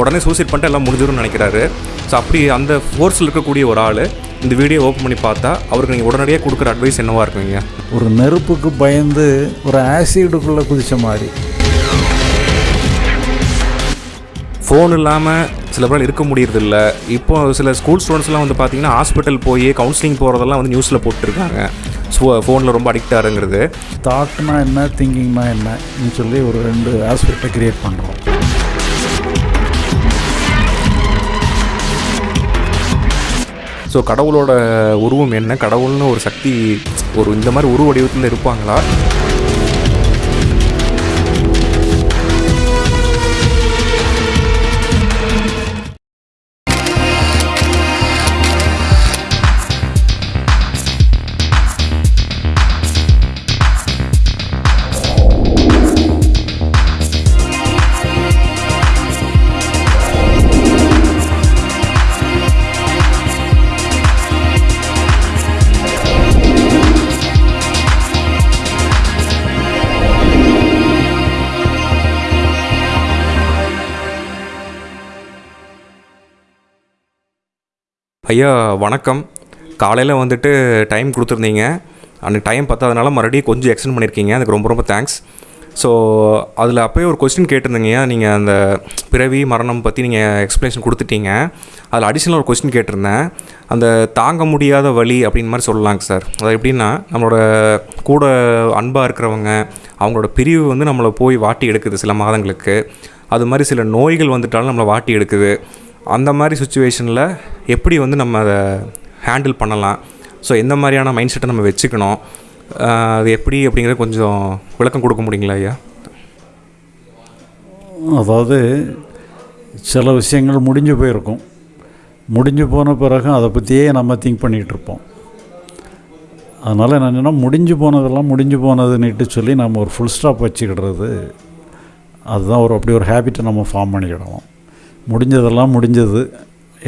உடனே சூசைட் பண்ணிட்டு எல்லாம் முடிஞ்சிடும்னு நினைக்கிறாரு. ஸோ அப்படி அந்த ஃபோர்ஸில் இருக்கக்கூடிய ஒரு ஆள் இந்த வீடியோ ஓப்பன் பண்ணி பார்த்தா அவருக்கு நீங்கள் உடனடியாக கொடுக்குற அட்வைஸ் என்னவா இருக்குங்க? ஒரு நெருப்புக்கு பயந்து ஒரு ஆசிடுக்குள்ளே குதிச்ச மாதிரி. ஃபோன் இல்லாமல் சில பேர் இருக்க முடியறதில்ல. இப்போ சில ஸ்கூல் ஸ்டூடெண்ட்ஸ்லாம் வந்து பார்த்தீங்கன்னா ஹாஸ்பிட்டல் போய் கவுன்சிலிங் போகிறதெல்லாம் வந்து நியூஸில் போட்டுருக்காங்க. ஸோ ஃபோனில் ரொம்ப அடிக்ட் ஆகுங்கிறது தாட்னா என்ன திங்கிங்னா என்னன்னு சொல்லி ஒரு ரெண்டு ஆஸ்பெக்டை கிரியேட் பண்ணுறோம் ஸோ கடவுளோட உருவம் என்ன? கடவுள்னு ஒரு சக்தி ஒரு இந்த மாதிரி உருவடிவத்தில் இருப்பாங்களா? ஐயா வணக்கம். காலையில் வந்துட்டு டைம் கொடுத்துருந்தீங்க. அன்றைக்கி டைம் பத்தாதனால மறுபடியும் கொஞ்சம் எக்ஸ்டெண்ட் பண்ணியிருக்கீங்க. அதுக்கு ரொம்ப ரொம்ப தேங்க்ஸ் ஸோ அதில் அப்போயே ஒரு கொஸ்டின் கேட்டிருந்தீங்க. நீங்கள் அந்த பிறவி மரணம் பற்றி நீங்கள் எக்ஸ்ப்ளனேஷன் கொடுத்துட்டீங்க. அதில் அடிஷ்னல் ஒரு கொஸ்டின் கேட்டிருந்தேன். அந்த தாங்க முடியாத வழி அப்படின்னு மாதிரி சொல்லலாங்க சார் அது எப்படின்னா நம்மளோட கூட அன்பாக இருக்கிறவங்க அவங்களோட பிரிவு வந்து நம்மளை போய் வாட்டி எடுக்குது சில மாதங்களுக்கு. அது மாதிரி சில நோய்கள் வந்துட்டாலும் நம்மளை வாட்டி எடுக்குது. அந்த மாதிரி சுச்சுவேஷனில் எப்படி வந்து நம்ம அதை ஹேண்டில் பண்ணலாம்? ஸோ எந்த மாதிரியான மைண்ட் செட்டை நம்ம வச்சுக்கணும்? அது எப்படி அப்படிங்கிறத கொஞ்சம் விளக்கம் கொடுக்க முடியுங்களா ஐயா? அதாவது சில விஷயங்கள் முடிஞ்சு போயிருக்கும். முடிஞ்சு போன பிறகு அதை பற்றியே நம்ம திங்க் பண்ணிகிட்டு இருப்போம். அதனால் என்னென்னா முடிஞ்சு போனதெல்லாம் முடிஞ்சு போனதுன்னுட்டு சொல்லி நம்ம ஒரு ஃபுல் ஸ்டாப் வச்சுக்கிடுறது அதுதான் ஒரு அப்படி ஒரு ஹேபிட்டை நம்ம ஃபார்ம் பண்ணிக்கிடணும். முடிஞ்சதெல்லாம் முடிஞ்சது.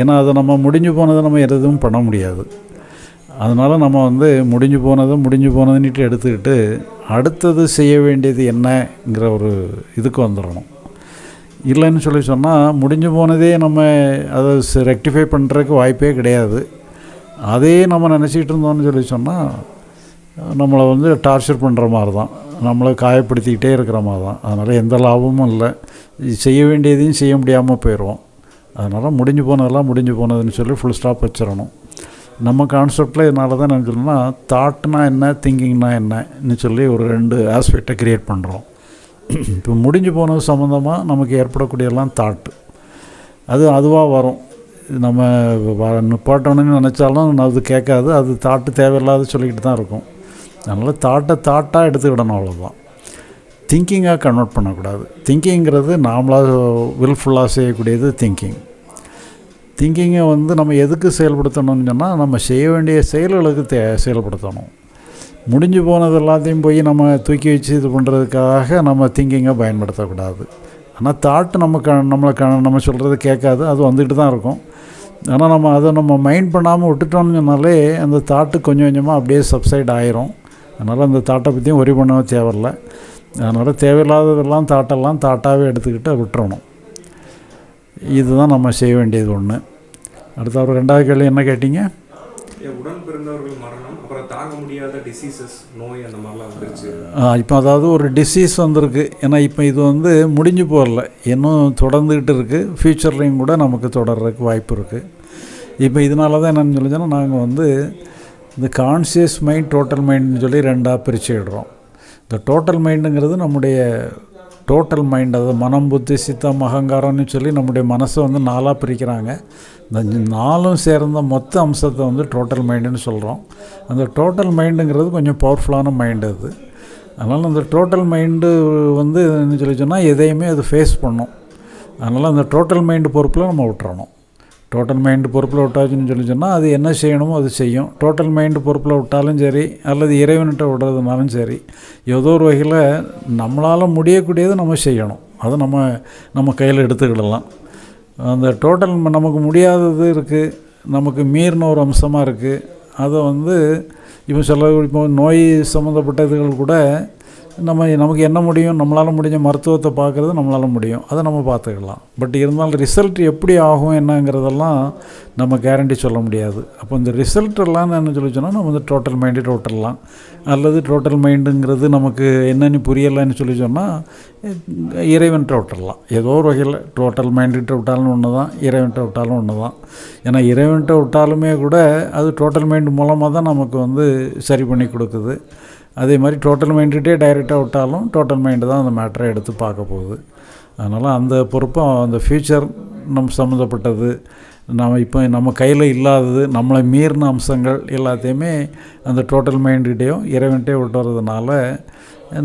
ஏன்னா அதை நம்ம முடிஞ்சு போனதை நம்ம எதுவும் பண்ண முடியாது. அதனால் நம்ம வந்து முடிஞ்சு போனதை முடிஞ்சு போனதுன்னுட்டு எடுத்துக்கிட்டு அடுத்தது செய்ய வேண்டியது என்னங்கிற ஒரு இதுக்கு வந்துடணும். இல்லைன்னு சொல்லி சொன்னால் முடிஞ்சு போனதே நம்ம அதை ரெக்டிஃபை பண்ணுறதுக்கு வாய்ப்பே கிடையாது. அதே நம்ம நினச்சிக்கிட்டு இருந்தோம்னு சொல்லி சொன்னால் நம்மளை வந்து டார்ச்சர் பண்ணுற மாதிரி தான். நம்மளை காயப்படுத்திக்கிட்டே இருக்கிற மாதிரி தான். அதனால் எந்த லாபமும் இல்லை. செய்ய வேண்டியதையும் செய்ய முடியாமல் போயிடுவோம். அதனால் முடிஞ்சு போனதெல்லாம் முடிஞ்சு போனதுன்னு சொல்லி ஃபுல் ஸ்டாப் வச்சிடணும். நம்ம கான்செப்டில் இதனால தான் என்ன சொல்லணும்னா தாட்னா என்ன திங்கிங்னா என்னன்னு சொல்லி ஒரு ரெண்டு ஆஸ்பெக்டை க்ரியேட் பண்ணுறோம் இப்போ முடிஞ்சு போனது சம்மந்தமாக நமக்கு ஏற்படக்கூடிய எல்லாம் தாட்டு அது அதுவாக வரும். நம்ம வ- நிப்பாட்டணும்னு நினச்சாலும் அது கேட்காது. அது தாட்டு தேவையில்லாத சொல்லிக்கிட்டு தான் இருக்கும். அதனால் தாட்டை தாட்டாக எடுத்துக்கிடணும் அவ்வளோதான் திங்கிங்காக கன்வெர்ட் பண்ணக்கூடாது. திங்கிங்கிறது நாமளாக வில்ஃபுல்லாக செய்யக்கூடியது திங்கிங் திங்கிங்கை வந்து நம்ம எதுக்கு செயல்படுத்தணும்னு சொன்னால் நம்ம செய்ய வேண்டிய செயல்களுக்கு தே செயல்படுத்தணும். முடிஞ்சு போனது எல்லாத்தையும் போய் நம்ம தூக்கி வச்சு இது பண்ணுறதுக்காக நம்ம திங்கிங்கை பயன்படுத்தக்கூடாது. ஆனால் தாட்டு நம்ம க நம்மளை க நம்ம சொல்கிறது கேட்காது. அது வந்துக்கிட்டு தான் இருக்கும். ஆனால் நம்ம அதை நம்ம மைண்ட் பண்ணாமல் விட்டுட்டோம்னு சொன்னாலே அந்த தாட்டு கொஞ்சம் கொஞ்சமாக அப்படியே சப்சைட் ஆயிரும். அதனால் அந்த தாட்டை பற்றியும் ஒரி பண்ண தேவையில்ல. அதனால் தேவையில்லாததெல்லாம் தாட்டெல்லாம் தாட்டாகவே எடுத்துக்கிட்டு விட்டுறணும். இதுதான் நம்ம செய்ய வேண்டியது ஒன்று அடுத்த ஒரு ரெண்டாவது கேள்வி என்ன கேட்டீங்க? உடன் பிறந்தவர்கள் மரணம் அப்புறம் தாங்க முடியாத டிசீசஸ் நோய் அந்த மாதிரிலாம் வந்துருச்சு. இப்போ அதாவது ஒரு டிசீஸ் வந்திருக்கு. ஏன்னா இப்போ இது வந்து முடிஞ்சு போகல. இன்னும் தொடர்ந்துக்கிட்டு இருக்குது ஃப்யூச்சர்லேயும் கூட நமக்கு தொடர்றதுக்கு வாய்ப்பு இருக்குது இப்போ இதனால தான் என்னென்னு சொல்லி சொன்னால் நாங்கள் வந்து இந்த கான்சியஸ் மைண்ட் டோட்டல் மைண்டுன்னு சொல்லி ரெண்டாக பிரிச்சுடுறோம் இந்த டோட்டல் மைண்டுங்கிறது நம்முடைய டோட்டல் மைண்ட் அதாவது மனம் புத்தி சித்தம் அகங்காரம்னு சொல்லி நம்முடைய மனசை வந்து நாலாக பிரிக்கிறாங்க. இந்த நாலும் சேர்ந்த மொத்த அம்சத்தை வந்து டோட்டல் மைண்டுன்னு சொல்கிறோம் அந்த டோட்டல் மைண்டுங்கிறது கொஞ்சம் பவர்ஃபுல்லான மைண்டு அது. அதனால் அந்த டோட்டல் மைண்டு வந்து என்ன சொல்லி சொன்னால் எதையுமே அது ஃபேஸ் பண்ணும். அதனால் அந்த டோட்டல் மைண்டு பொறுப்பில் நம்ம விட்டுறணும். டோட்டல் மைண்டு பொறுப்பில் விட்டாச்சுன்னு சொல்லி சொன்னால் அது என்ன செய்யணுமோ அது செய்யும். டோட்டல் மைண்டு பொறுப்பில் விட்டாலும் சரி அல்லது இறைவன்கிட்ட விடுறதுனாலும் சரி ஏதோ ஒரு வகையில் நம்மளால் முடியக்கூடியது நம்ம செய்யணும். அதை நம்ம நம்ம கையில் எடுத்துக்கிடலாம். அந்த டோட்டல் நமக்கு முடியாதது இருக்குது நமக்கு மீறின ஒரு அம்சமாக இருக்குது அதை வந்து இப்போ சில இப்போ நோய் சம்மந்தப்பட்ட இதுகள் கூட நம்ம நமக்கு என்ன முடியும்? நம்மளால் முடிஞ்ச மருத்துவத்தை பார்க்குறது நம்மளால் முடியும். அதை நம்ம பார்த்துக்கலாம். பட் இருந்தாலும் ரிசல்ட் எப்படி ஆகும் என்னங்கிறதெல்லாம் நம்ம கேரண்டி சொல்ல முடியாது. அப்போ இந்த ரிசல்ட் எல்லாம் என்ன சொல்லி சொன்னால் நம்ம வந்து டோட்டல் மைண்டு டோட்டல்லாம் அல்லது டோட்டல் மைண்டுங்கிறது நமக்கு என்னென்னு புரியலைன்னு சொல்லி சொன்னால் இறைவன்கிட்ட விட்டுடலாம் ஏதோ ஒரு வகையில் டோட்டல் மைண்டுகிட்ட விட்டாலும் ஒன்று தான் இறைவன்கிட்ட விட்டாலும் ஒன்று தான் ஏன்னா இறைவன்கிட்ட விட்டாலுமே கூட அது டோட்டல் மைண்டு மூலமாக தான் நமக்கு வந்து சரி பண்ணி கொடுக்குது. அதே மாதிரி டோட்டல் மைண்டுகிட்டே டைரெக்டாக விட்டாலும் டோட்டல் மைண்டு தான் அந்த மேட்டரை எடுத்து பார்க்க போகுது. அதனால் அந்த பொறுப்பும் அந்த ஃப்யூச்சர் நம்ம சம்மந்தப்பட்டது. நம்ம இப்போ நம்ம கையில் இல்லாதது நம்மளை மீறின அம்சங்கள் எல்லாத்தையுமே அந்த டோட்டல் மைண்டுகிட்டேயும் இறைவன்கிட்டே விட்டு வர்றதுனால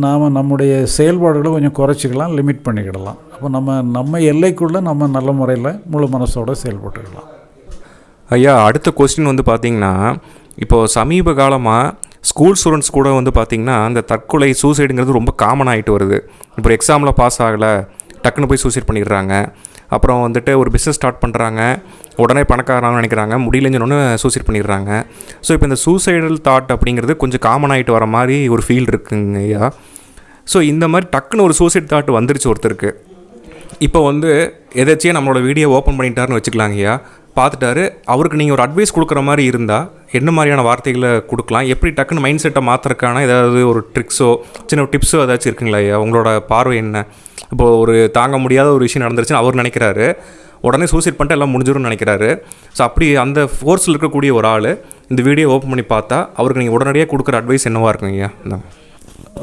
நாம் நம்முடைய செயல்பாடுகளை கொஞ்சம் குறைச்சிக்கலாம் லிமிட் பண்ணிக்கிடலாம். அப்போ நம்ம நம்ம எல்லைக்குள்ளே நம்ம நல்ல முறையில் முழு மனசோட செயல்பட்டுக்கலாம். ஐயா அடுத்த கொஸ்டின் வந்து பார்த்திங்கன்னா இப்போது சமீப காலமாக ஸ்கூல் ஸ்டூடெண்ட்ஸ் கூட வந்து பார்த்திங்கன்னா அந்த தற்கொலை சூசைடுங்கிறது ரொம்ப காமன் ஆகிட்டு வருது. இப்போ எக்ஸாமில் பாஸ் ஆகலை டக்குன்னு போய் சூசைட் பண்ணிடுறாங்க. அப்புறம் வந்துட்டு ஒரு பிஸ்னஸ் ஸ்டார்ட் பண்ணுறாங்க உடனே பணக்காரனாக நினைக்கிறாங்க. முடியலன்னு சூசைட் பண்ணிடுறாங்க. ஸோ இப்போ இந்த சூசைடல் தாட் அப்படிங்கிறது கொஞ்சம் காமன் ஆகிட்டு வர மாதிரி ஒரு ஃபீல் இருக்குங்க ஐயா. ஸோ இந்த மாதிரி டக்குன்னு ஒரு சூசைட் தாட் வந்துருச்சு ஒருத்தருக்கு. இப்போ வந்து எதாச்சியும் நம்மளோட வீடியோ ஓப்பன் பண்ணிட்டாருன்னு வச்சுக்கலாங்க ஐயா. பார்த்துட்டாரு. அவருக்கு நீங்கள் ஒரு அட்வைஸ் கொடுக்குற மாதிரி இருந்தால் என்ன மாதிரியான வார்த்தைகளை கொடுக்கலாம்? எப்படி டக்குன்னு மைண்ட் செட்டை மாற்றுறக்கான ஏதாவது ஒரு ட்ரிக்ஸோ சின்ன டிப்ஸோ ஏதாச்சும் இருக்குங்களா ஐயா? உங்களோட பார்வை என்ன? இப்போது ஒரு தாங்க முடியாத ஒரு விஷயம் நடந்துருச்சுன்னு அவர் நினைக்கிறாரு. உடனே சூசைட் பண்ணிட்டு எல்லாம் முடிஞ்சிடும்னு நினைக்கிறாரு. ஸோ அப்படி அந்த ஃபோர்ஸில் இருக்கக்கூடிய ஒரு ஆள் இந்த வீடியோ ஓப்பன் பண்ணி பார்த்தா அவருக்கு நீங்கள் உடனடியாக கொடுக்குற அட்வைஸ் என்னவாக இருக்குங்க ஐயா?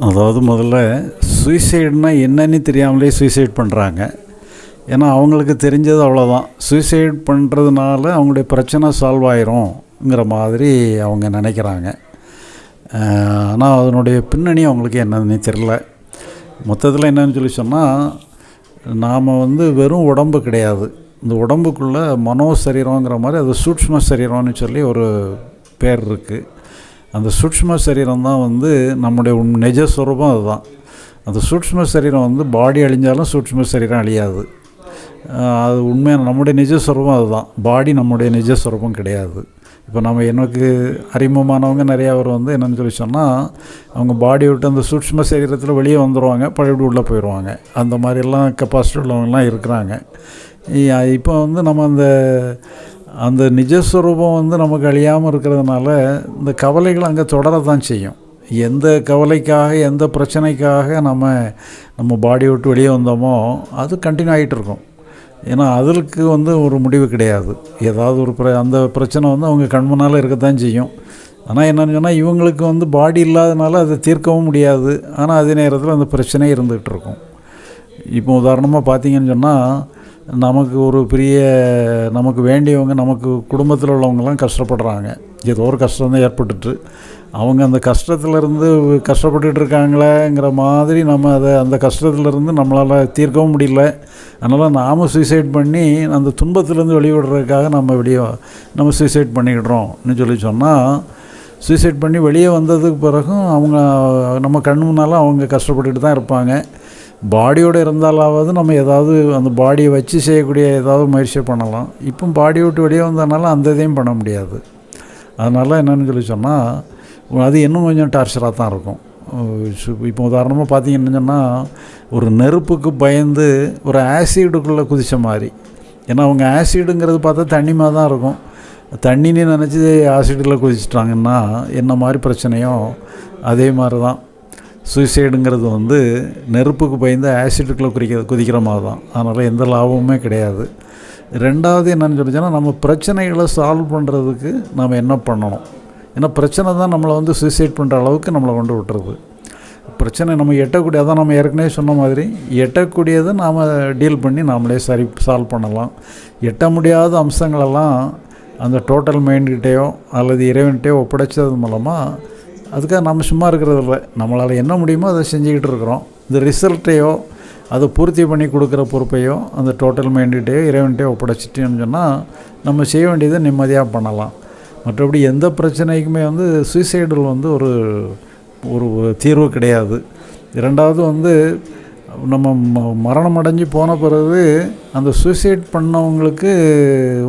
அதாவது முதல்ல சூசைடுனா என்னன்னு தெரியாமலே சூசைட் பண்ணுறாங்க ஏன்னா அவங்களுக்கு தெரிஞ்சது அவ்வளோதான் சூசைட் பண்ணுறதுனால அவங்களுடைய பிரச்சனை சால்வ் ஆயிரும்ங்கிற மாதிரி அவங்க நினைக்கிறாங்க. ஆனால் அதனுடைய பின்னணி அவங்களுக்கு என்னன்னு தெரில மொத்தத்தில் என்னன்னு சொல்லி சொன்னால் நாம் வந்து வெறும் உடம்பு கிடையாது. இந்த உடம்புக்குள்ளே மனோ சரீரங்கிற மாதிரி அது சூட்ச்ம சரீரம்னு சொல்லி ஒரு பேர் இருக்குது அந்த சூட்ச்ம சரீரம் தான் வந்து நம்முடைய நிஜஸ்வரூபம் அதுதான். அந்த சூட்ச்ம சரீரம் வந்து பாடி அழிஞ்சாலும் சூட்ச்ம சரீரம் அழியாது. அது உண்மையான நம்முடைய நிஜஸ்வரூபம் அதுதான். பாடி நம்முடைய நிஜஸ்வரூபம் கிடையாது. இப்போ நம்ம எனக்கு அறிமுகமானவங்க நிறையா பேர் வந்து என்னென்னு சொல்லி சொன்னால் அவங்க பாடி விட்டு அந்த சூட்ச்ம சரீரத்தில் வெளியே வந்துடுவாங்க பழையபடி உள்ளே போயிடுவாங்க அந்த மாதிரிலாம் கெப்பாசிட்டி உள்ளவங்கலாம் இருக்கிறாங்க. இப்போ வந்து நம்ம அந்த அந்த நிஜஸ்வரூபம் வந்து நமக்கு அழியாமல் இருக்கிறதுனால இந்த கவலைகள் அங்கே தொடரத்தான் செய்யும். எந்த கவலைக்காக எந்த பிரச்சனைக்காக நம்ம நம்ம பாடி விட்டு வெளியே வந்தோமோ அது கண்டினியூ ஆகிட்டு இருக்கும். ஏன்னா அதற்கு வந்து ஒரு முடிவு கிடையாது. ஏதாவது ஒரு பிர அந்த பிரச்சனை வந்து அவங்க கண்முன்னால் இருக்கத்தான் செய்யும். ஆனால் என்னென்னு சொன்னால் இவங்களுக்கு வந்து பாடி இல்லாதனால அதை தீர்க்கவும் முடியாது. ஆனால் அதே நேரத்தில் அந்த பிரச்சனையே இருந்துகிட்டு இருக்கும். இப்போ உதாரணமாக பார்த்தீங்கன்னு சொன்னால் நமக்கு ஒரு பெரிய நமக்கு வேண்டியவங்க நமக்கு குடும்பத்தில் உள்ளவங்கலாம் கஷ்டப்படுறாங்க. ஏதோ ஒரு கஷ்டம் தான் ஏற்பட்டுட்டு அவங்க அந்த கஷ்டத்துலேருந்து கஷ்டப்பட்டுட்டு இருக்காங்களேங்கிற மாதிரி நம்ம அதை அந்த கஷ்டத்துலேருந்து நம்மளால் தீர்க்கவும் முடியல. அதனால் நாம் சூசைட் பண்ணி அந்த துன்பத்துலேருந்து வெளிவிடுறதுக்காக நம்ம வெளியே நம்ம சூசைட் பண்ணிக்கிடுறோம்னு சொல்லி சொன்னால் சூசைட் பண்ணி வெளியே வந்ததுக்கு பிறகும் அவங்க நம்ம கண் முன்னால் அவங்க கஷ்டப்பட்டுட்டு தான் இருப்பாங்க. பாடியோடு இருந்தாலாவது நம்ம ஏதாவது அந்த பாடியை வச்சு செய்யக்கூடிய ஏதாவது முயற்சியை பண்ணலாம். இப்போ பாடி விட்டு வெளியே வந்ததுனால அந்த இதையும் பண்ண முடியாது. அதனால் என்னென்னு சொல்லி சொன்னால் அது இன்னும் கொஞ்சம் டார்ச்சராக தான் இருக்கும். இப்போ உதாரணமாக பார்த்தீங்கன்னு சொன்னால் ஒரு நெருப்புக்கு பயந்து ஒரு ஆசிடுக்குள்ளே குதித்த மாதிரி. ஏன்னா அவங்க ஆசிடுங்கிறது பார்த்தா தண்ணி மாதிரி தான் இருக்கும். தண்ணின்னு நினச்சி ஆசிடில் குதிச்சிட்டாங்கன்னா என்ன மாதிரி பிரச்சனையோ அதே மாதிரி தான். சூசைடுங்கிறது வந்து நெருப்புக்கு பயந்து ஆசிட்டுக்குள்ளே குதிக்க குதிக்கிற மாதிரி தான். அதனால் எந்த லாபமுமே கிடையாது. ரெண்டாவது என்னென்னு சொல்லிச்சோன்னா நம்ம பிரச்சனைகளை சால்வ் பண்ணுறதுக்கு நம்ம என்ன பண்ணணும்? ஏன்னா பிரச்சனை தான் நம்மளை வந்து சூசைட் பண்ணுற அளவுக்கு நம்மளை கொண்டு விட்டுறது பிரச்சனை நம்ம எட்டக்கூடிய அதான் நம்ம ஏற்கனவே சொன்ன மாதிரி எட்டக்கூடியதை நாம் டீல் பண்ணி நாமளே சரி சால்வ் பண்ணலாம். எட்ட முடியாத அம்சங்களெல்லாம் அந்த டோட்டல் மைண்ட்கிட்டேயோ அல்லது இறைவன்கிட்டயோ ஒப்படைச்சது மூலமாக அதுக்காக நம்ம சும்மா இருக்கிறது இல்லை. நம்மளால் என்ன முடியுமோ அதை செஞ்சுக்கிட்டு இருக்கிறோம். இந்த ரிசல்ட்டையோ அதை பூர்த்தி பண்ணி கொடுக்குற பொறுப்பையோ அந்த டோட்டல் மைண்டுகிட்டேயோ இறைவன்கிட்டயோ ஒப்படைச்சிட்டேன்னு சொன்னால் நம்ம செய்ய வேண்டியதை நிம்மதியாக பண்ணலாம். மற்றபடி எந்த பிரச்சனைக்குமே வந்து சூசைடில் வந்து ஒரு ஒரு தீர்வு கிடையாது. இரண்டாவது வந்து நம்ம ம மரணம் அடைஞ்சு போன பிறகு அந்த சூசைட் பண்ணவங்களுக்கு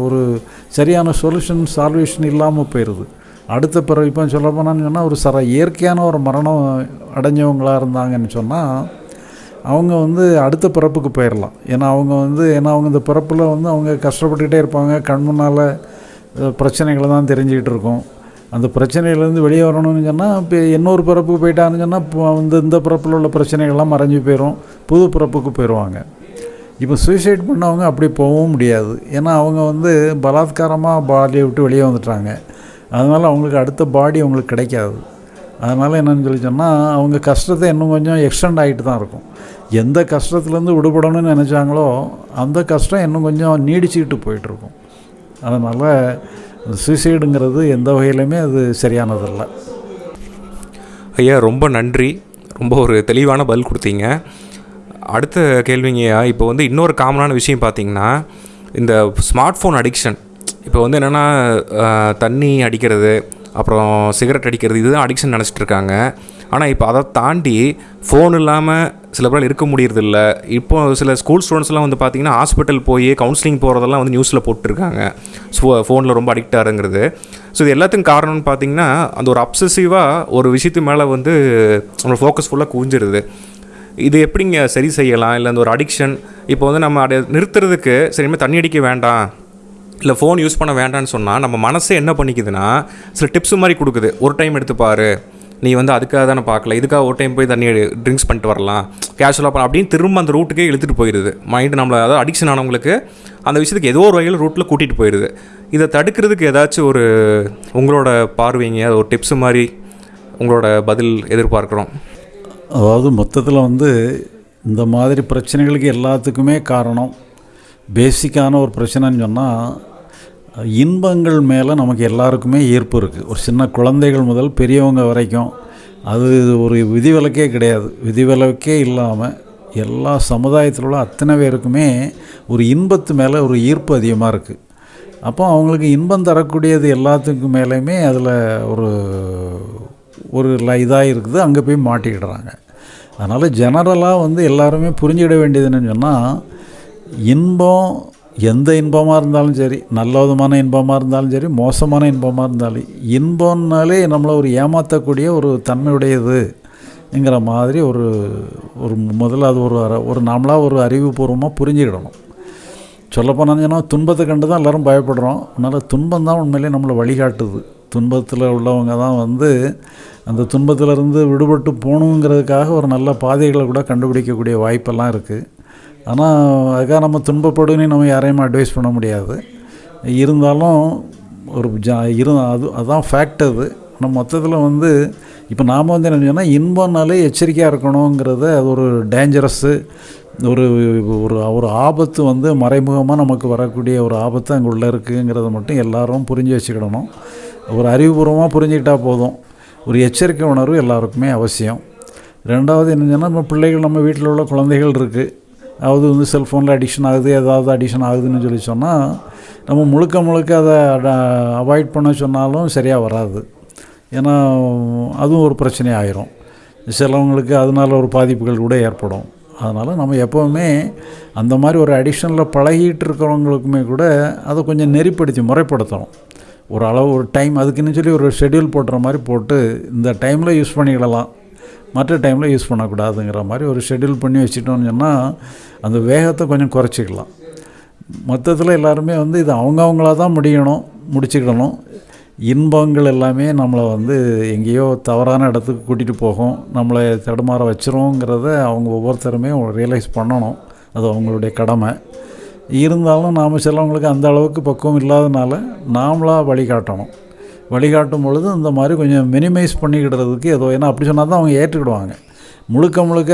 ஒரு சரியான சொல்யூஷன் சால்வேஷன் இல்லாமல் போயிடுது அடுத்த பிறகு இப்போ சொல்ல போனான்னு சொன்னால் ஒரு சர இயற்கையான ஒரு மரணம் அடைஞ்சவங்களாக இருந்தாங்கன்னு சொன்னால் அவங்க வந்து அடுத்த பிறப்புக்கு போயிடலாம் ஏன்னா அவங்க வந்து ஏன்னா அவங்க இந்த பிறப்பில் வந்து அவங்க கஷ்டப்பட்டுக்கிட்டே இருப்பாங்க. கண் முன்னால் பிரச்சனைகளை தான் தெரிஞ்சுக்கிட்டு இருக்கும். அந்த பிரச்சனையிலேருந்து வெளியே வரணும்னு சொன்னால் இப்போ இன்னொரு பிறப்புக்கு போயிட்டான்னு சொன்னால் இப்போ வந்து இந்த பிறப்பில் உள்ள பிரச்சனைகள்லாம் மறைஞ்சு போயிடும் புது பிறப்புக்கு போயிடுவாங்க இப்போ சூசைட் பண்ணவங்க அப்படி போகவும் முடியாது. ஏன்னா அவங்க வந்து பலாத்காரமாக பாடியை விட்டு வெளியே வந்துட்டாங்க. அதனால் அவங்களுக்கு அடுத்த பாடி அவங்களுக்கு கிடைக்காது. அதனால் என்னன்னு சொல்லி சொன்னால் அவங்க கஷ்டத்தை இன்னும் கொஞ்சம் எக்ஸ்டெண்ட் ஆகிட்டு தான் இருக்கும். எந்த கஷ்டத்துலேருந்து விடுபடணும்னு நினச்சாங்களோ அந்த கஷ்டம் இன்னும் கொஞ்சம் நீடிச்சுக்கிட்டு போயிட்டுருக்கும் அதனால் சூசைடுங்கிறது எந்த வகையிலுமே அது சரியானதில்லை. ஐயா ரொம்ப நன்றி. ரொம்ப ஒரு தெளிவான பதில் கொடுத்தீங்க. அடுத்த கேள்விங்கய்யா இப்போ வந்து இன்னொரு காமனான விஷயம் பார்த்தீங்கன்னா இந்த ஸ்மார்ட் ஃபோன் அடிக்ஷன் இப்போ வந்து என்னென்னா தண்ணி அடிக்கிறது அப்புறம் சிகரெட் அடிக்கிறது இதுதான் அடிக்ஷன் நினச்சிட்டு இருக்காங்க. ஆனால் இப்போ அதை தாண்டி ஃபோன் இல்லாமல் சில பேரால் இருக்க முடியறதில்ல. இப்போ சில ஸ்கூல் ஸ்டூடெண்ட்ஸ்லாம் வந்து பார்த்தீங்கன்னா ஹாஸ்பிட்டல் போய் கவுன்சிலிங் போகிறதெல்லாம் வந்து நியூஸில் போட்டிருக்காங்க. ஸோ ஃபோனில் ரொம்ப அடிக்ட் ஆகுங்கிறது ஸோ இது எல்லாத்துக்கும் காரணம்னு பார்த்தீங்கன்னா அந்த ஒரு அப்சசிவாக ஒரு விஷயத்து மேலே வந்து நம்மளோட ஃபோக்கஸ் ஃபுல்லாக குவிஞ்சிருது. இது எப்படிங்க சரி செய்யலாம்? இல்லை அந்த ஒரு அடிக்ஷன் இப்போ வந்து நம்ம அதை நிறுத்துறதுக்கு சரிமே தண்ணி அடிக்க வேண்டாம். இல்லை ஃபோன் யூஸ் பண்ண வேண்டாம்னு சொன்னால் நம்ம மனசே என்ன பண்ணிக்குதுன்னா சில டிப்ஸ் மாதிரி கொடுக்குது. ஒரு டைம் எடுத்து நீ வந்து அதுக்காக தானே பார்க்கல. இதுக்காக ஒரு டைம் போய் தண்ணி ட்ரிங்க்ஸ் பண்ணிட்டு வரலாம். கேஷுவலாக பண்ண அப்படின்னு திரும்ப அந்த ரூட்டுக்கே இழுத்துட்டு போயிடுது மைண்டு நம்மளை அதாவது அடிக்ஷன் ஆனவங்களுக்கு அந்த விஷயத்துக்கு ஏதோ ஒரு வகையில் ரூட்டில் கூட்டிகிட்டு போயிடுது இதை தடுக்கிறதுக்கு ஏதாச்சும் ஒரு உங்களோட பார்வைங்க அது ஒரு டிப்ஸ் மாதிரி உங்களோட பதில் எதிர்பார்க்குறோம். அதாவது மொத்தத்தில் வந்து இந்த மாதிரி பிரச்சனைகளுக்கு எல்லாத்துக்குமே காரணம். பேசிக்கான ஒரு பிரச்சனைன்னு சொன்னால் இன்பங்கள் மேலே நமக்கு எல்லாருக்குமே ஈர்ப்பு இருக்குது ஒரு சின்ன குழந்தைகள் முதல் பெரியவங்க வரைக்கும் அது ஒரு விதிவிலக்கே கிடையாது. விதிவிலக்கே இல்லாமல் எல்லா சமுதாயத்தில் உள்ள அத்தனை பேருக்குமே ஒரு இன்பத்து மேலே ஒரு ஈர்ப்பு அதிகமாக இருக்குது அப்போ அவங்களுக்கு இன்பம் தரக்கூடியது எல்லாத்துக்கும் மேலேயுமே அதில் ஒரு ஒரு இதாக இருக்குது. அங்கே போய் மாட்டிக்கிடுறாங்க. அதனால் ஜெனரலாக வந்து எல்லாருமே புரிஞ்சுக்கிட வேண்டியது என்னன்னு சொன்னால் இன்பம் எந்த இன்பமாக இருந்தாலும் சரி நல்ல விதமான இன்பமாக இருந்தாலும் சரி மோசமான இன்பமாக இருந்தாலும் இன்பம்னாலே நம்மளை ஒரு ஏமாற்றக்கூடிய ஒரு தன்மையுடையதுங்கிற மாதிரி ஒரு ஒரு முதல்ல அது ஒரு ஒரு நாமளாக ஒரு அறிவுபூர்வமாக புரிஞ்சுக்கிடணும். சொல்லப்போனாங்கன்னா துன்பத்தை கண்டு தான் எல்லோரும் பயப்படுறோம். அதனால் துன்பம் தான் உண்மையிலே நம்மளை வழிகாட்டுது. துன்பத்தில் உள்ளவங்க தான் வந்து அந்த துன்பத்திலிருந்து விடுபட்டு போகணுங்கிறதுக்காக ஒரு நல்ல பாதைகளை கூட கண்டுபிடிக்கக்கூடிய வாய்ப்பெல்லாம் இருக்குது ஆனால் அதுக்காக நம்ம துன்பப்படுன்னு நம்ம யாரையும் அட்வைஸ் பண்ண முடியாது. இருந்தாலும் ஒரு ஜா இரு அது அதுதான் ஃபேக்ட் அது. ஆனால் மொத்தத்தில் வந்து இப்போ நாம் வந்து என்ன சொன்னால் இன்பம்னாலே எச்சரிக்கையாக இருக்கணுங்கிறத அது ஒரு டேஞ்சரஸ்ஸு ஒரு ஒரு ஒரு ஆபத்து வந்து மறைமுகமாக நமக்கு வரக்கூடிய ஒரு ஆபத்து அங்கே உள்ளே இருக்குங்கிறத மட்டும் எல்லாரும் புரிஞ்சு வச்சுக்கிடணும். ஒரு அறிவுபூர்வமாக புரிஞ்சுக்கிட்டால் போதும். ஒரு எச்சரிக்கை உணர்வு எல்லாருக்குமே அவசியம். ரெண்டாவது என்னன்னா நம்ம பிள்ளைகள் நம்ம வீட்டில் உள்ள குழந்தைகள் இருக்குது அதாவது வந்து செல்ஃபோனில் அடிக்ஷன் ஆகுது ஏதாவது அடிக்ஷன் ஆகுதுன்னு சொல்லி சொன்னால் நம்ம முழுக்க முழுக்க அதை அவாய்ட் பண்ண சொன்னாலும் சரியாக வராது. ஏன்னா அதுவும் ஒரு பிரச்சனை ஆயிரும். சிலவங்களுக்கு அதனால ஒரு பாதிப்புகள் கூட ஏற்படும். அதனால் நம்ம எப்போவுமே அந்த மாதிரி ஒரு அடிஷனில் பழகிட்டு இருக்கிறவங்களுக்குமே கூட அதை கொஞ்சம் நெறிப்படுத்தி முறைப்படுத்தணும். ஒரு அளவு ஒரு டைம் அதுக்குன்னு சொல்லி ஒரு ஷெட்யூல் போட்டுற மாதிரி போட்டு இந்த டைமில் யூஸ் பண்ணிக்கிடலாம். மற்ற டைமில் யூஸ் பண்ணக்கூடாதுங்கிற மாதிரி ஒரு ஷெட்யூல் பண்ணி வச்சுட்டோம்னு சொன்னால் அந்த வேகத்தை கொஞ்சம் குறைச்சிக்கலாம். மொத்தத்தில் எல்லாருமே வந்து இது அவங்கவுங்களாக தான் முடியணும் முடிச்சுக்கிடணும் இன்பங்கள் எல்லாமே நம்மளை வந்து எங்கேயோ தவறான இடத்துக்கு கூட்டிகிட்டு போகும். நம்மளை தடுமாற வச்சிருவோங்கிறத அவங்க ஒவ்வொருத்தருமே ரியலைஸ் பண்ணணும். அது அவங்களுடைய கடமை. இருந்தாலும் நாம் சிலவங்களுக்கு அந்த அளவுக்கு பக்குவம் இல்லாதனால நாமளாக வழிகாட்டணும். வழிகாட்டும் பொழுது இந்த மாதிரி கொஞ்சம் மினிமைஸ் பண்ணிக்கிடுறதுக்கு ஏதோ ஏன்னா அப்படி சொன்னால் தான் அவங்க ஏற்றுக்கிடுவாங்க. முழுக்க முழுக்க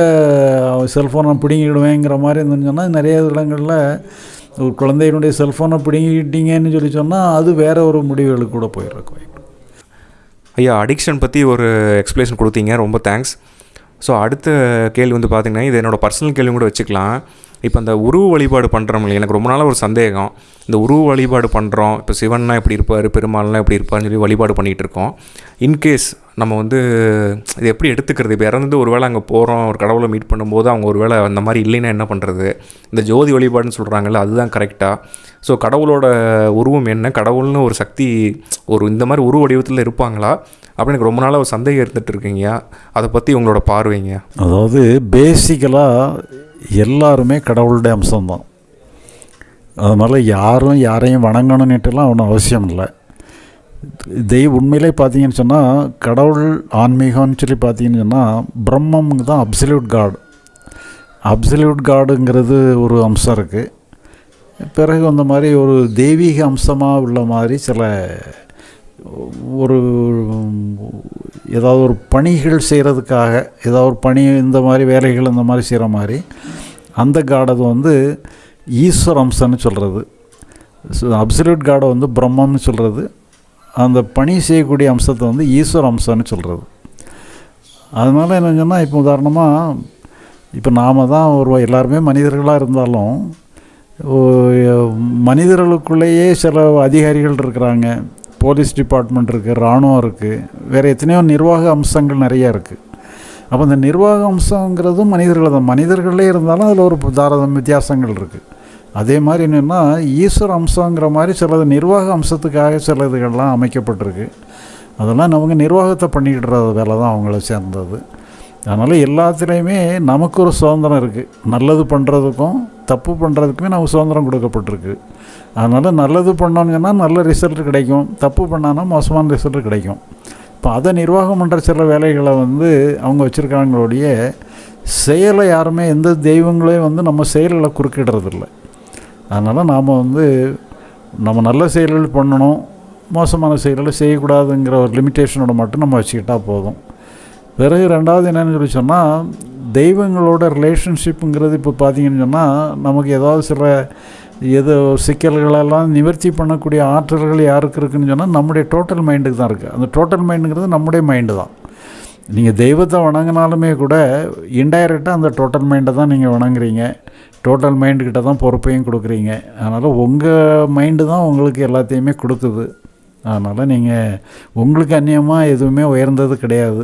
செல்ஃபோனை பிடுங்கிடுவேங்கிற மாதிரி இருந்துன்னு சொன்னால் நிறைய இடங்களில் ஒரு குழந்தையினுடைய செல்ஃபோனை பிடுங்கிக்கிட்டீங்கன்னு சொல்லி சொன்னால் அது வேற ஒரு முடிவுகளுக்கு கூட போயிடுறக்கு ஐயா அடிக்ஷன் பற்றி ஒரு எக்ஸ்ப்ளேஷன் கொடுத்தீங்க. ரொம்ப தேங்க்ஸ் ஸோ அடுத்த கேள்வி வந்து பார்த்திங்கன்னா இது என்னோடய பர்சனல் கேள்வி கூட வச்சுக்கலாம். இப்போ அந்த உருவ வழிபாடு பண்ணுறோம் இல்லையா? எனக்கு ரொம்ப நாளாக ஒரு சந்தேகம். இந்த உருவ வழிபாடு பண்ணுறோம் இப்போ சிவன்னா எப்படி இருப்பார்? பெருமாள்னா எப்படி இருப்பார்னு சொல்லி வழிபாடு பண்ணிகிட்டு இருக்கோம். இன்கேஸ் நம்ம வந்து இது எப்படி எடுத்துக்கிறது? இப்போ இறந்து ஒரு வேளை அங்கே போகிறோம் ஒரு கடவுளை மீட் பண்ணும்போது அவங்க ஒரு வேளை அந்த மாதிரி இல்லைன்னா என்ன பண்ணுறது இந்த ஜோதி வழிபாடுன்னு சொல்கிறாங்கல்ல அதுதான் கரெக்டாக ஸோ கடவுளோட உருவம் என்ன? கடவுள்னு ஒரு சக்தி ஒரு இந்த மாதிரி உருவ வடிவத்தில் இருப்பாங்களா? அப்படின்னு எனக்கு ரொம்ப நாளாக ஒரு சந்தேகம் இருந்துகிட்டு இருக்கீங்க அதை பற்றி உங்களோட பார்வைங்க. அதாவது பேசிக்கலாக எல்லாருமே கடவுளுடைய அம்சம்தான். அதனால் யாரும் யாரையும் வணங்கணுன்னுட்டுலாம் ஒன்றும் அவசியம் இல்லை. தெய்வ உண்மையிலே பார்த்தீங்கன்னு சொன்னால் கடவுள் ஆன்மீகம்னு சொல்லி பார்த்தீங்கன்னு சொன்னால் பிரம்மம் தான் அப்சல்யூட் காடு அப்சல்யூட் காடுங்கிறது ஒரு அம்சம் இருக்குது பிறகு அந்த மாதிரி ஒரு தெய்வீக அம்சமாக உள்ள மாதிரி சில ஒரு ஏதாவது ஒரு பணிகள் செய்கிறதுக்காக ஏதாவது ஒரு பணி இந்த மாதிரி வேலைகள் இந்த மாதிரி செய்கிற மாதிரி அந்த காடது வந்து ஈஸ்வர் அம்சம்னு சொல்கிறது அப்சல்யூட் காடை வந்து பிரம்மம்னு சொல்கிறது அந்த பணி செய்யக்கூடிய அம்சத்தை வந்து ஈஸ்வர அம்சம்னு சொல்கிறது அதனால் என்ன சொன்னால் இப்போ உதாரணமாக இப்போ நாம் தான் ஒரு எல்லாருமே மனிதர்களாக இருந்தாலும் மனிதர்களுக்குள்ளேயே சில அதிகாரிகள் இருக்கிறாங்க. போலீஸ் டிபார்ட்மெண்ட் இருக்குது இராணுவம் இருக்குது வேறு எத்தனையோ நிர்வாக அம்சங்கள் நிறைய இருக்குது அப்போ இந்த நிர்வாக அம்சங்கிறதும் மனிதர்கள் தான். மனிதர்களே இருந்தாலும் அதில் ஒரு தாராதம் வித்தியாசங்கள் இருக்குது அதே மாதிரி என்னென்னா ஈஸ்வர அம்சங்கிற மாதிரி சிலது நிர்வாக அம்சத்துக்காக சில இதுகள்லாம் அமைக்கப்பட்டிருக்கு. அதெல்லாம் அவங்க நிர்வாகத்தை பண்ணிக்கிட்டுற வேலை தான் அவங்கள சேர்ந்தது. அதனால் எல்லாத்துலேயுமே நமக்கு ஒரு சுதந்திரம் இருக்குது நல்லது பண்ணுறதுக்கும் தப்பு பண்ணுறதுக்குமே நமக்கு சுதந்திரம் கொடுக்கப்பட்டிருக்கு. அதனால் நல்லது பண்ணோன்னு சொன்னால் நல்ல ரிசல்ட் கிடைக்கும். தப்பு பண்ணான்னா மோசமான ரிசல்ட் கிடைக்கும். இப்போ அதை நிர்வாகம் பண்ணுற சில வேலைகளை வந்து அவங்க வச்சுருக்காங்களோடைய செயலை யாருமே எந்த தெய்வங்களையும் வந்து நம்ம செயல்களை குறுக்கிடுறதில்ல. அதனால் நாம் வந்து நம்ம நல்ல செயல்கள் பண்ணணும் மோசமான செயல்களை செய்யக்கூடாதுங்கிற ஒரு லிமிட்டேஷனோட மட்டும் நம்ம வச்சுக்கிட்டால் போதும். பிறகு ரெண்டாவது என்னன்னு சொல்லி சொன்னால் தெய்வங்களோட ரிலேஷன்ஷிப்புங்கிறது இப்போ பார்த்தீங்கன்னு சொன்னால் நமக்கு ஏதாவது சில எது சிக்கல்களெல்லாம் நிவர்த்தி பண்ணக்கூடிய ஆற்றல்கள் யாருக்கு இருக்குன்னு சொன்னால் நம்முடைய டோட்டல் மைண்டுக்கு தான் இருக்குது அந்த டோட்டல் மைண்டுங்கிறது நம்முடைய மைண்டு தான். நீங்கள் தெய்வத்தை வணங்கினாலுமே கூட இன்டைரக்டாக அந்த டோட்டல் மைண்டை தான் நீங்கள் வணங்குறீங்க. டோட்டல் மைண்டுக்கிட்ட தான் பொறுப்பையும் கொடுக்குறீங்க. அதனால் உங்கள் மைண்டு தான் உங்களுக்கு எல்லாத்தையுமே கொடுக்குது. அதனால் நீங்கள் உங்களுக்கு அந்நியமாக எதுவுமே உயர்ந்தது கிடையாது.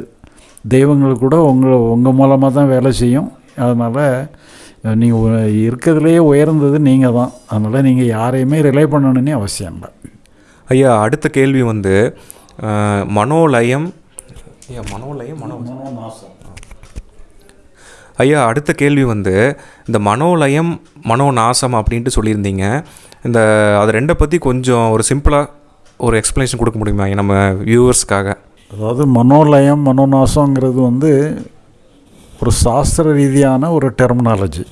தெய்வங்கள் கூட உங்கள் உங்கள் மூலமாக தான் வேலை செய்யும். அதனால் நீங்கள் இருக்கிறதுலையே உயர்ந்தது நீங்கள் தான். அதனால் நீங்கள் யாரையுமே ரிலை பண்ணணுன்னே அவசியம் இல்லை. ஐயா அடுத்த கேள்வி வந்து மனோலயம். ஐயா மனோலயம் மனோ ஐயா அடுத்த கேள்வி வந்து இந்த மனோலயம் மனோநாசம் அப்படின்ட்டு சொல்லியிருந்தீங்க. இந்த அது ரெண்டை பற்றி கொஞ்சம் ஒரு சிம்பிளாக ஒரு எக்ஸ்ப்ளனேஷன் கொடுக்க முடியுமா நம்ம வியூவர்ஸ்க்காக அதாவது மனோலயம் மனோநாசங்கிறது வந்து ஒரு சாஸ்திர ரீதியான ஒரு டெர்மினாலஜி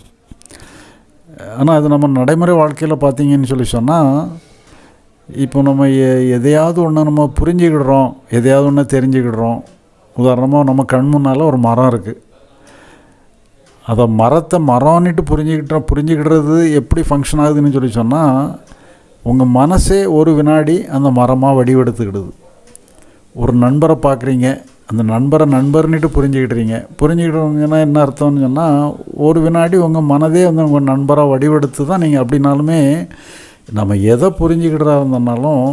ஆனால் அது நம்ம நடைமுறை வாழ்க்கையில் பார்த்தீங்கன்னு சொல்லி சொன்னால் இப்போ நம்ம எ- எதையாவது ஒன்று நம்ம புரிஞ்சுக்கிடுறோம் எதையாவது ஒன்று தெரிஞ்சுக்கிடுறோம். உதாரணமாக நம்ம கண் முன்னால் ஒரு மரம் இருக்குது அதை மரத்தை மரம்னுட்டு புரிஞ்சுக்கிட்டோம் புரிஞ்சுக்கிடுறது எப்படி ஃபங்க்ஷன் ஆகுதுன்னு சொல்லி சொன்னால் உங்கள் மனசே ஒரு வினாடி அந்த மரமாக வடிவெடுத்துக்கிடுது. ஒரு நண்பரை பார்க்குறீங்க அந்த நண்பரை நண்பர்னுட்டு புரிஞ்சுக்கிட்டுறீங்க புரிஞ்சுக்கிட்டவங்கன்னா என்ன அர்த்தம்னு சொன்னால் ஒரு வினாடி உங்கள் மனதே வந்து உங்கள் நண்பராக வடிவெடுத்து தான் நீங்கள் அப்படின்னாலுமே நம்ம எதை புரிஞ்சுக்கிட்டதா இருந்தனாலும்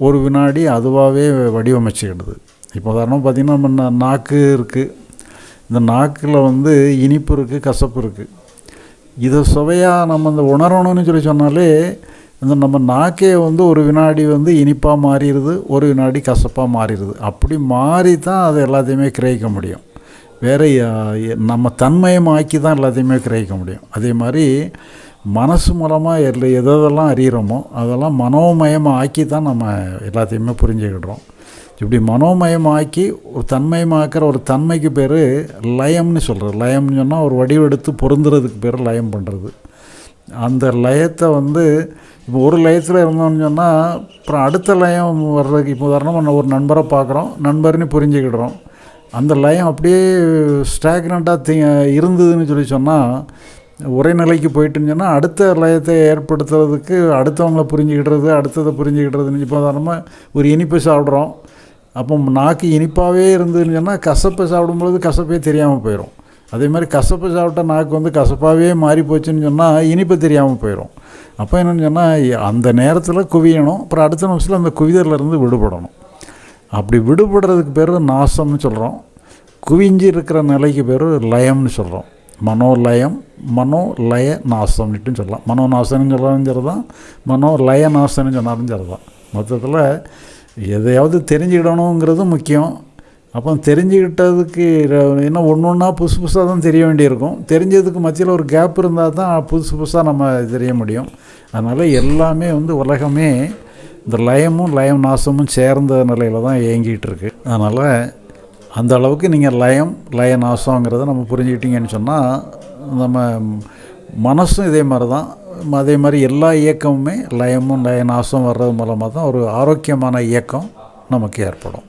ஒரு வினாடி அதுவாகவே வடிவமைச்சுக்கிடுது இப்போ உதாரணம் பார்த்திங்கன்னா நம்ம நாக்கு இருக்குது இந்த நாக்கில் வந்து இனிப்பு இருக்குது கசப்பு இருக்குது இதை சுவையாக நம்ம இந்த உணரணும்னு சொல்லி சொன்னாலே இந்த நம்ம நாக்கே வந்து ஒரு வினாடி வந்து இனிப்பாக மாறிடுது ஒரு வினாடி கசப்பாக மாறிடுது. அப்படி மாறி தான் அது எல்லாத்தையுமே கிரகிக்க முடியும். வேறு நம்ம தன்மயமாக்கி தான் எல்லாத்தையுமே கிரகிக்க முடியும். அதே மாதிரி மனசு மூலமாக எல்ல எதெல்லாம் அறிகிறோமோ அதெல்லாம் மனோமயமாக ஆக்கி தான் நம்ம எல்லாத்தையுமே புரிஞ்சுக்கிடுறோம். இப்படி மனோமயமாக்கி ஒரு தன்மயமாக்கிற ஒரு தன்மைக்கு பேர் லயம்னு சொல்கிறது லயம்னு சொன்னால் ஒரு வடிவெடுத்து பொருந்துறதுக்கு பேர் லயம் பண்ணுறது அந்த லயத்தை வந்து இப்போ ஒரு லயத்தில் இருந்தோம்னு சொன்னால் அப்புறம் அடுத்த லயம் வர்றதுக்கு இப்போ உதாரணமாக ஒரு நண்பரை பார்க்குறோம். நண்பர்னு புரிஞ்சுக்கிடுறோம். அந்த லயம் அப்படியே ஸ்டாக்னண்ட்டாக தி இருந்ததுன்னு சொல்லி சொன்னால் ஒரே நிலைக்கு போயிட்டுன்னு சொன்னால் அடுத்த லயத்தை ஏற்படுத்துறதுக்கு அடுத்தவங்களை புரிஞ்சுக்கிடுறது அடுத்ததை புரிஞ்சுக்கிடுறதுன்னு இப்போ உதாரணமாக ஒரு இனிப்பு சாப்பிட்றோம். அப்போ நாக்கு இனிப்பாகவே இருந்ததுன்னு சொன்னால் கசப்பை சாப்பிடும்பொழுது கசப்பே தெரியாமல் போயிடும் அதே மாதிரி கசப்பு சாப்பிட்டா நாக்கு வந்து கசப்பாகவே மாறி போச்சுன்னு சொன்னால் இனிப்பு தெரியாமல் போயிடும் அப்போ என்னென்னு சொன்னால் அந்த நேரத்தில் குவியணும். அப்புறம் அடுத்த நிமிஷத்தில் அந்த குவிதலேருந்து விடுபடணும். அப்படி விடுபடுறதுக்கு பேர் நாசம்னு சொல்கிறோம் குவிஞ்சு இருக்கிற நிலைக்கு பேர் லயம்னு சொல்கிறோம் மனோலயம் மனோ லய நாசம்னுட்டும் சொல்லலாம். மனோ நாசம்னு சொன்னாலும் சரி தான் மனோ லய நாசம்னு சொன்னாலும் சரி தான் மொத்தத்தில் எதையாவது தெரிஞ்சுக்கிடணுங்கிறது முக்கியம். அப்போ தெரிஞ்சுக்கிட்டதுக்கு என்ன ஒன்று ஒன்றா புதுசு புதுசாக தான் தெரிய வேண்டியிருக்கும். தெரிஞ்சதுக்கு மத்தியில் ஒரு கேப் இருந்தால் தான் புதுசு புதுசாக நம்ம தெரிய முடியும். அதனால் எல்லாமே வந்து உலகமே இந்த லயமும் லயம் நாசமும் சேர்ந்த நிலையில் தான் இயங்கிகிட்டு இருக்கு அதனால் அந்த அளவுக்கு நீங்கள் லயம் லய நாசங்கிறத நம்ம புரிஞ்சுக்கிட்டீங்கன்னு சொன்னால் நம்ம மனசும் இதே மாதிரி தான். அதே மாதிரி எல்லா இயக்கமுமே லயமும் லய நாசம் வர்றது மூலமாக தான் ஒரு ஆரோக்கியமான இயக்கம் நமக்கு ஏற்படும்.